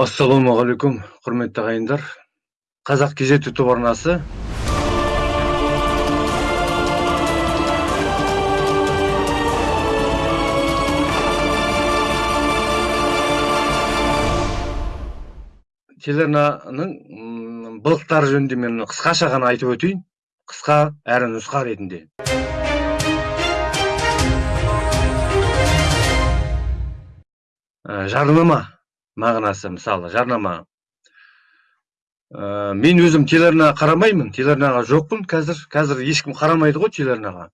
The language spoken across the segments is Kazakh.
ассалаумағалейкум құрметті ағайындар. Қазақ кезет ютуб арнасы. Телеарнаның былықтары жөнінде мен қысқаша ғана айтып өтейін. Қысқа әрі нұсқа ретінде. Жарнама. Мағынасы мысалы жарнама. Ә, мен өзім телеарнаға қарамаймын. Телеарнаға жоқпын. Қазір қазір ешкім қарамайды ғой телеарнаға.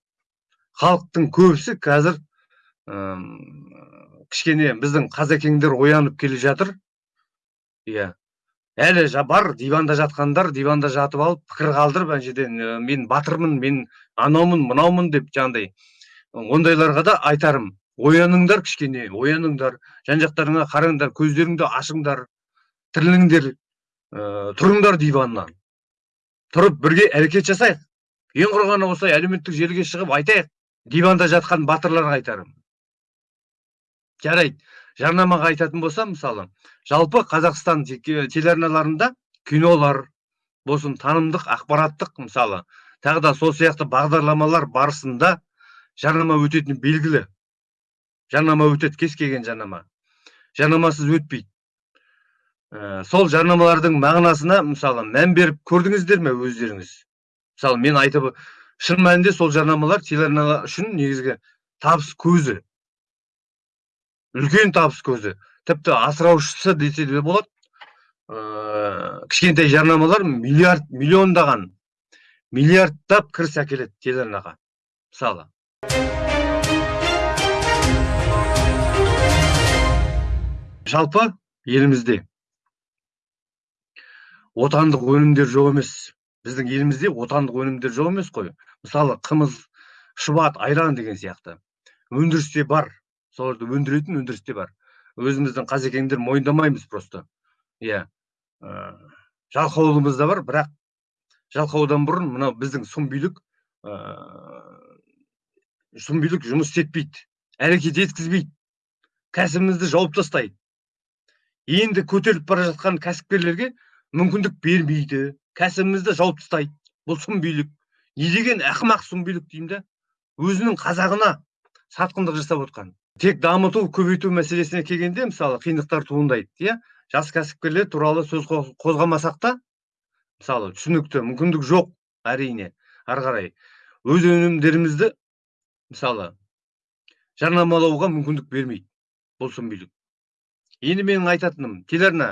Халықтың көбісі қазір ә, кішкене біздің қазекеңдер оянып келе жатыр. Иә. Әлі бар диванда жатқандар диванда жатып алып пікір қалдырып ана жерден мен батырмын мен анаумын мынаумын деп жаңағыдай ондайларға да айтарым. Ояныңдар кішкене ояныңдар жан жақтарыңа қараңдар көздеріңді ашыңдар тіріліңдер ә, тұрыңдар диваннан. Тұрып бірге әрекет жасайық. Ең құрғаны осылай әлеуметтік желіге шығып айтайық диванда жатқан батырларға айтарым. Жарайды жарнамаға айтатын болсам мысалы жалпы қазақстан телеарналарында кинолар болсын танымдық ақпараттық мысалы тағы да сол сияқты бағдарламалар барысында жарнама өтетіні белгілі. Жарнама өтеді кез келген жарнама. Жарнамасыз өтпейді. Ә, сол жарнамалардың мағынасына мысалы мән беріп көрдіңіздер ме өздеріңіз? Мысалы мен айтып шын мәнінде сол жарнамалар телеарналар үшін негізгі табыс көзі. Үлкен табыс көзі. Тіпті асыраушысы десе де болады. Ә, кішкентай жарнамалар миллиард миллиондаған миллиардтап кіріс әкеледі телеарнаға. Мысалы. Жалпы елімізде. Отандық өнімдер жоқ емес. Біздің елімізде отандық өнімдер жоқ емес қой. Мысалы қымыз шұбат айран деген сияқты. Өндірісте бар. Соларды өндіретін өндірісте бар. Өзіміздің қазекеңдер мойындамаймыз просто. Иә. Ә, жалқаулымыз да бар бірақ жалқаудан бұрын мынау біздің сұмбилік ә, сұмбилік жұмыс істетпейді әрекет еткізбейді. Кәсібімізді жауып тастайды. Енді көтеріліп бара жатқан кәсіпкерлерге мүмкіндік бермейді. Кәсібімізді жауып тастайды бұл сұмбилік не деген ақымақ сұмбилік деймін да өзінің қазағына сатқындық жасап отқан. Тек дамыту көбейту мәселесіне келгенде мысалы қиындықтар туындайды иә? Жас кәсіпкерлер туралы сөз қозғамасақ та мысалы түсінікті мүмкіндік жоқ әрине ары қарай. Өз өнімдерімізді мысалы жарнамалауға мүмкіндік бермейді бұл сұмбилік енді менің айтатыным телеарна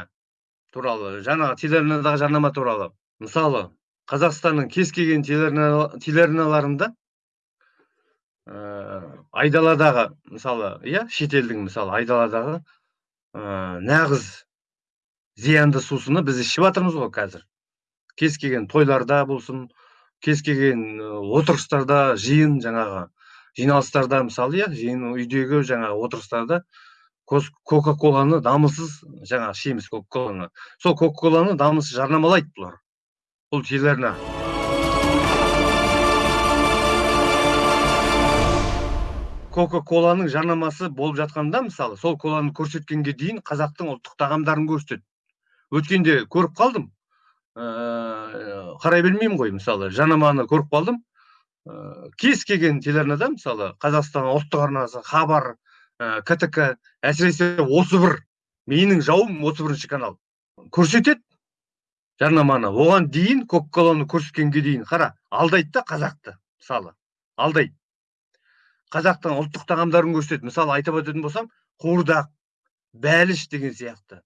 туралы жаңағы телеарнадағы жарнама туралы. Мысалы қазақстанның кез келген телеарналарында ә, айдаладағы мысалы иә шетелдің мысалы айдаладағы ә, нағыз зиянды сусыны біз ішіп жатырмыз ғой қазір. Кез келген тойларда болсын кез келген отырыстарда жиын жаңағы жиналыстарда мысалы иә жиын үйдегі жаңағы отырыстарда кока коланы дамылсыз жаңағы ішеміз кока коланы сол кока коланы дамылсыз жарнамалайды бұлар. Бұл телеарна кока коланың жарнамасы болып жатқанда мысалы сол коланы көрсеткенге дейін қазақтың ұлттық тағамдарын көрсетеді. Өткенде көріп қалдым. Ә, қарай бермеймін ғой мысалы жарнаманы көріп қалдым. Ә, кез келген телеарнада мысалы қазақстан ұлттық арнасы хабар ә, ктк әсіресе осы бір менің жауым отыз бірінші канал. Көрсетеді жарнаманы. Оған дейін кока коланы көрсеткенге дейін қара алдайды да қазақты мысалы. Алдайды. Қазақтың ұлттық тағамдарын көрсетеді. Мысалы айтып өтетін болсам қуырдақ бәліш деген сияқты.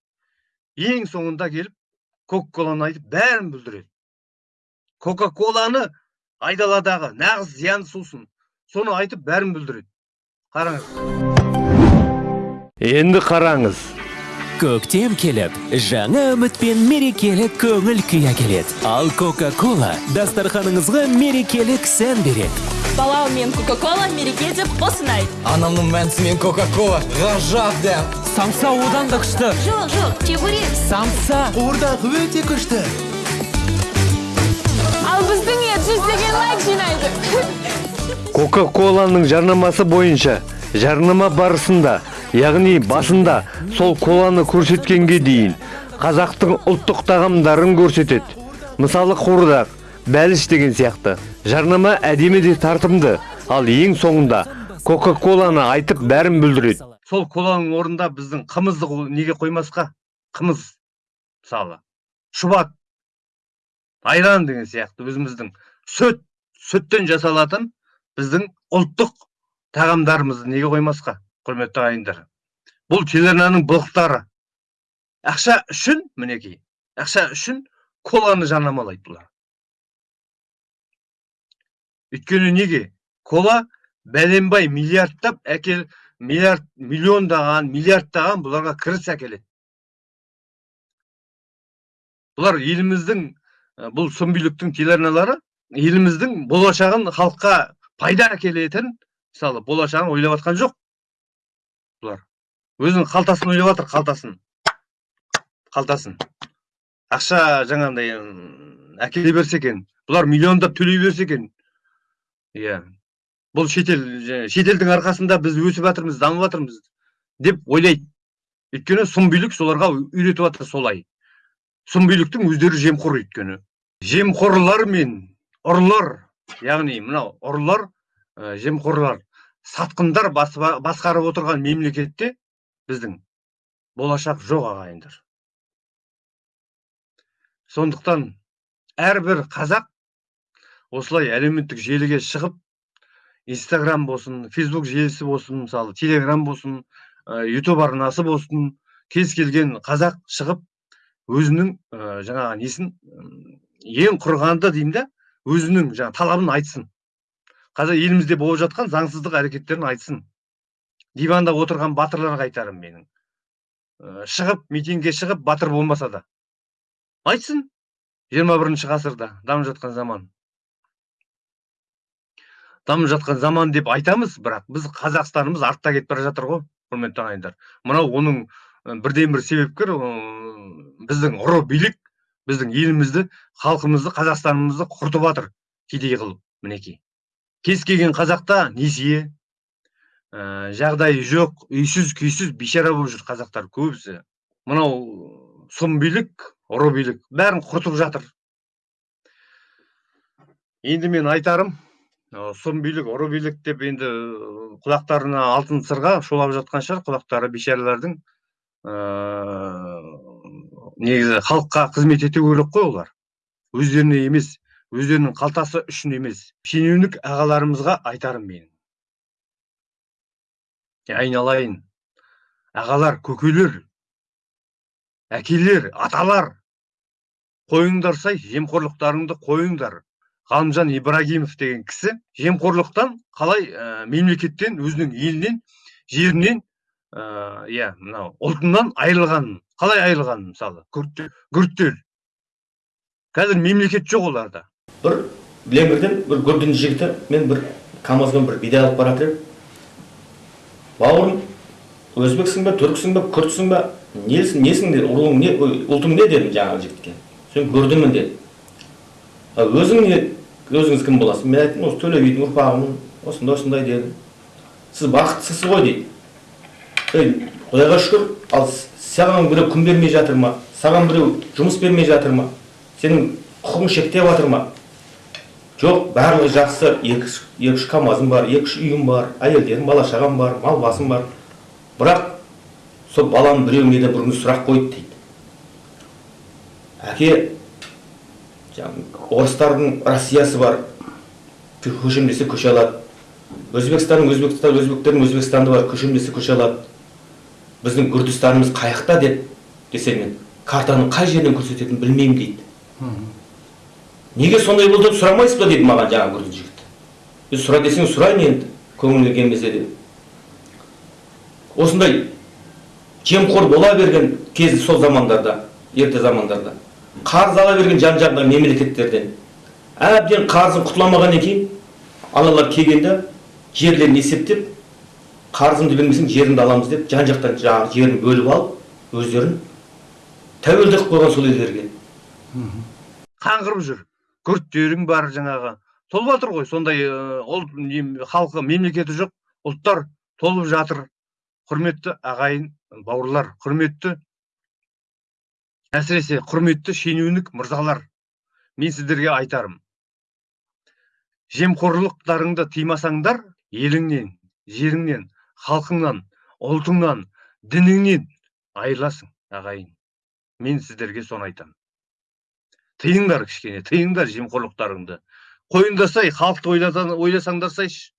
Ең соңында келіп кока коланы айтып бәрін бүлдіреді. Кока коланы айдаладағы нағыз зиянды сусын соны айтып бәрін бүлдіреді. Қараңыз. Енді қараңыз көктем келіп жаңа үміт пен мерекелік көңіл күй әкеледі ал кока кола дастарханыңызға мерекелік сән береді балаумен кока кола мереке деп осынай анамның мәнісімен кока кола ғажап дәм самса одан да күшті жоқ жоқ чебурек самса қуырдақ өте күшті ал біздің ет жүздеген лайк жинайды кока коланың жарнамасы бойынша жарнама барысында яғни басында сол коланы көрсеткенге дейін қазақтың ұлттық тағамдарын көрсетеді. Мысалы қуырдақ бәліш деген сияқты. Жарнама әдемі де тартымды. Ал ең соңында кока коланы айтып бәрін бүлдіреді. Сол коланың орнында біздің қымызды неге қоймасқа? Қымыз мысалы. Шұбат айран деген сияқты өзіміздің сүт сүттен жасалатын біздің ұлттық тағамдарымызды неге қоймасқа? Құрметті ағайындар бұл телеарнаның былықтары. Ақша үшін мінекей ақша үшін коланы жарнамалайды бұлар. Өйткені неге? Кола бәленбай миллиардтап әкел миллиард миллиондаған миллиардтаған бұларға кіріс әкеледі. Бұлар еліміздің бұл сүмбиліктің телеарналары еліміздің болашағын халыққа пайда әкелетін мысалы болашағын ойлап жатқан жоқ. Өзінің қалтасын ойлап жатыр қалтасын. Қалтасын. Ақша жаңағындай әкеле берсе екен бұлар миллиондап төлей берсе екен. Иә. Бұл шетел шетелдің арқасында біз өсіп жатырмыз дамып жатырмыз деп ойлайды. Өйткені сұмбилік соларға үйретіп жатыр солай. Сұмбиліктің өздері жемқор өйткені. Жемқорлар мен ұрылар яғни мынау ұрылар жемқорлар сатқындар басқарып отырған мемлекетте біздің болашақ жоқ ағайындар. Сондықтан әрбір қазақ осылай әлеуметтік желіге шығып инстаграм болсын фейсбук желісі болсын мысалы телеграм болсын ә, арнасы болсын кез келген қазақ шығып өзінің ә, жаңағы несін ең құрғанда деймін да өзінің жаңағы талабын айтсын. Қазір елімізде болып жатқан заңсыздық әрекеттерін айтсын. Диванда отырған батырларға айтарым менің. Ә, шығып митингке шығып батыр болмаса да. Айтсын 21 бірінші ғасырда дамып жатқан заман. Дамып жатқан заман деп айтамыз бірақ біз қазақстанымыз артта кетіп бара жатыр ғой құрметті ағайындар. Мынау оның бірден бір себепкер біздің ұры билік біздің елімізді халқымызды қазақстанымызды құртып жатыр кедей қылып мінекей. Кез келген қазақта несие жағдайы жоқ үйсіз күйсіз бейшара болып жүр қазақтар көбісі. Мынау сұм билік ұры билік бәрін құртып жатыр. Енді мен айтарым сұм билік ұры билік деп енді ы, құлақтарына алтын сырға шулап жатқан шығар құлақтары бейшаралардың ыыы негізі халыққа қызмет ету керек қой олар. Өздеріне емес өздерінің қалтасы үшін емес. Шенеунік ағаларымызға айтарым менің айналайын. Ағалар көкелер әкелер аталар қойыңдар сай жемқорлықтарыңды қойыңдар. Ғалымжан ибрагимов деген кісі жемқорлықтан қалай ә, мемлекеттен өзінің елінен жерінен ә, иә мынау ұлтынан айырылғанын қалай айырылғанын мысалы? Күрттер. Қазір мемлекет жоқ оларда. Бір леңгірден бір гүрдін жігіті мен бір камазбен бір бидай алып бара жатыр едім. Бауырым өзбексің бе түрксің бе күртсің бе несің несің деді руың не ұлтың не дедім жаңағы жігітке? Сен гүрдімін деді «А өзің не өзіңіз кім боласыз мен айттым осы төле бидің ұрпағымын осындай осындай дедім. Сіз бақыттысыз ғой дейді. Ей құдайға шүкір ал саған біреу күн бермей жатыр ма? Саған біреу жұмыс бермей жатыр ма? Сенің құқығың шектеп жатыр ма? Жоқ барлығы жақсы. Екі үш камазым бар екі үш үйім бар әйелдерім бала шағам бар мал басым бар. Бірақ сол балам біреу менен бір күні сұрақ қойды дейді. Әке орыстардың россиясы бар. Кө- көшем десе көше алады. Өзбекстанның өзбекстан өзбектердің өзбекстанды бар көшем десе көше алады. Біздің күрдістанымыз қаяқта деп десе мен картаның қай жерінен көрсететінін білмеймін дейді. Неге сондай болды деп сұрамайсыз ба дейді маған жаңағы күрдін жігіт. Сұра десең сұрайын енді көңіліңе келмесе де осындай жемқор бола берген кез сол замандарда ерте замандарда. Қарыз ала берген жан жағындағы мемлекеттерден. Әбден қарызын құтыламағаннан кейін аналар келгенде жерлерін есептеп қарызымды бермесең жеріңді аламыз деп жан жақтан жаңағы жерін бөліп алып өздерін тәуелді қылып қойған сол елдерге. Қаңғырып жүр. Күрттерің бар жаңағы. Толып жатыр ғой сондай ұлт халқы мемлекеті жоқ ұлттар толып жатыр. Құрметті ағайын бауырлар құрметті әсіресе құрметті шенеунік мырзалар мен сіздерге айтарым. Жемқорлықтарыңды тыймасаңдар еліңнен жеріңнен халқыңнан ұлтыңнан дініңнен айырыласың ағайын. Мен сіздерге соны айтамын тыйыңдар кішкене тыйыңдар жемқорлықтарыңды. Қойыңдасай халықты ойласаңдарсайшы.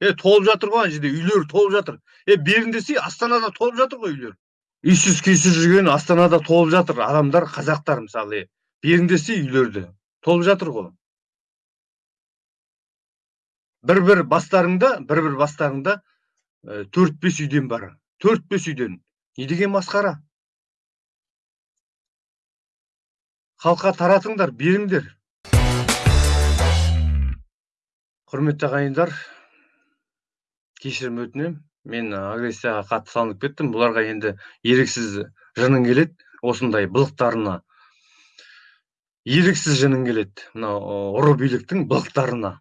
Е толып жатыр ғой ана жерде үйлер толып жатыр. Е беріңдесей астанада толып жатыр ғой үйлер. Үйсіз күйсіз жүрген астанада толып жатыр адамдар қазақтар мысалы е. Үйлерді толып жатыр ғой. Бір бір бастарыңда бір бір бастарыңда ә, төрт бес үйден бар. Төрт бес үйден. Не деген масқара? Халыққа таратыңдар беріңдер. Құрметті ағайындар кешірім өтінемін мен агрессияға қатты салынып кеттім. Бұларға енді еріксіз жыным келеді. Осындай былықтарына. Еріксіз жыным келеді. Мынау ұры биліктің былықтарына.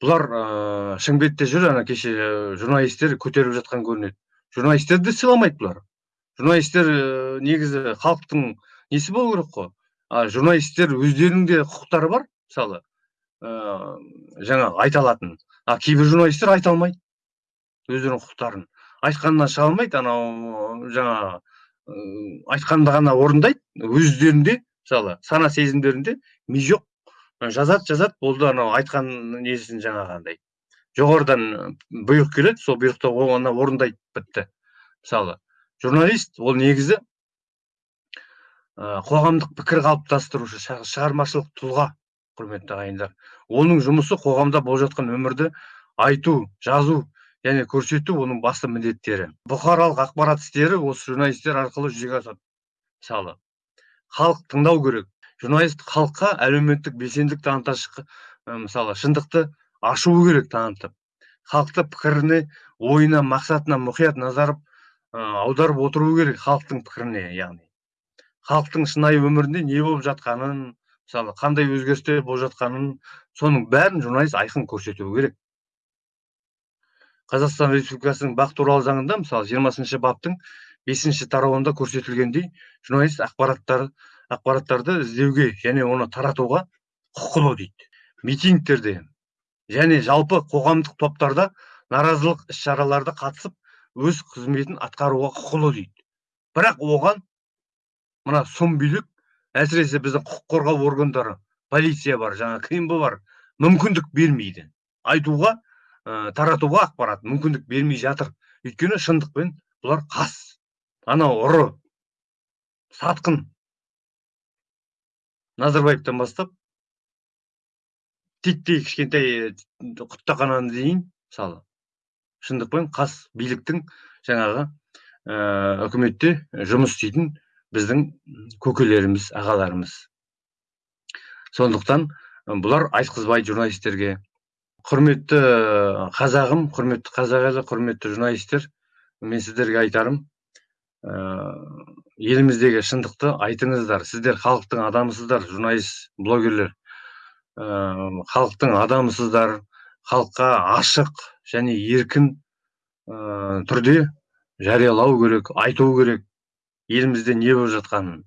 Бұлар ыыы шымкентте жүр ана кеше ә, журналистер көтеріп жатқан көрінеді. Журналистерді сыйламайды бұлар. Журналистер ә, негізі халықтың несі болу керек қой? А журналистер өздерінің де құқықтары бар мысалы ыыы жаңағы айта алатын. А кейбір журналистер айта алмайды өздерінің құқықтарын. Айтқанынан шыға алмайды анау жаңағы ы, айтқанды ғана орындайды. Өздерінде мысалы сана сезімдерінде ми жоқ. Жазады жазады болды анау айтқан несін жаңағындай. Жоғарыдан бұйрық келеді сол бұйрықты оны орындайды бітті. Мысалы журналист ол негізі ә, қоғамдық пікір қалыптастырушы шығармашылық тұлға құрметті ағайындар. Оның жұмысы қоғамда болып жатқан өмірді айту жазу және көрсету оның басты міндеттері. Бұқаралық ақпарат істері осы журналистер арқылы жүзеге асады. Мысалы халық тыңдау керек. Журналист халыққа әлеуметтік белсенділік таныта мысалы шындықты ашуы керек танытып. Халықты пікіріне ойына мақсатына мұқият назар аударып отыру керек халықтың пікіріне яғни. Халықтың шынайы өмірінде не болып жатқанын мысалы қандай өзгерістер болып жатқанын соның бәрін журналист айқын көрсетуі керек. Қазақстан республикасының бақ туралы заңында мысалы жиырмасыншы баптың бесінші тарауында көрсетілгендей журналист ақпараттар ақпараттарды іздеуге және оны таратуға құқылы дейді. Митингтерде және жалпы қоғамдық топтарда наразылық іс шараларда қатысып өз қызметін атқаруға құқылы дейді. Бірақ оған мына сұм билік әсіресе біздің құқық қорғау органдары полиция бар жаңа кмб бар мүмкіндік бермейді. Айтуға ә, таратуға ақпарат мүмкіндік бермей жатыр. Өйткені шындықпен бұлар қас. Анау ұры сатқын. Назарбаевтан бастап титтей кішкентай құттақананы дейін мысалы шындықпен қас биліктің жаңағы ә, үкіметте жұмыс істейтін біздің көкелеріміз ағаларымыз. Сондықтан бұлар айтқызбайды журналистерге құрметті қазағым құрметті қазақ елі құрметті журналистер мен сіздерге айтарым ә, еліміздегі шындықты айтыңыздар. Сіздер халықтың адамысыздар журналист блогерлер. Ә, халықтың адамысыздар халыққа ашық және еркін ә, түрде жариялау керек айту керек. Елімізде не болып жатқанын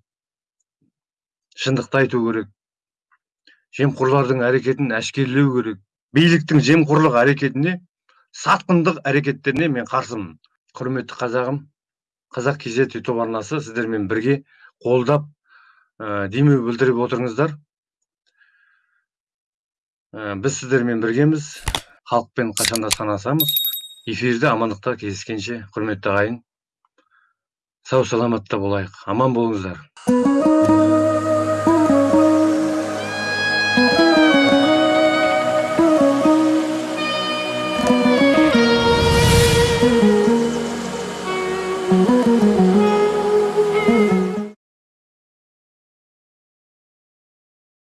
шындықты айту керек. Жемқорлардың әрекетін әшкерелеу керек. Биліктің жемқорлық әрекетіне сатқындық әрекеттеріне мен қарсымын. Құрметті қазағым қазақ kz ютуб арнасы сіздермен бірге қолдап ә, демеу білдіріп отырыңыздар. Ә, біз сіздермен біргеміз. Халықпен қашанда санасамыз. Эфирде амандықта кездескенше құрметті ағайын. Сау саламатта болайық. Аман болыңыздар.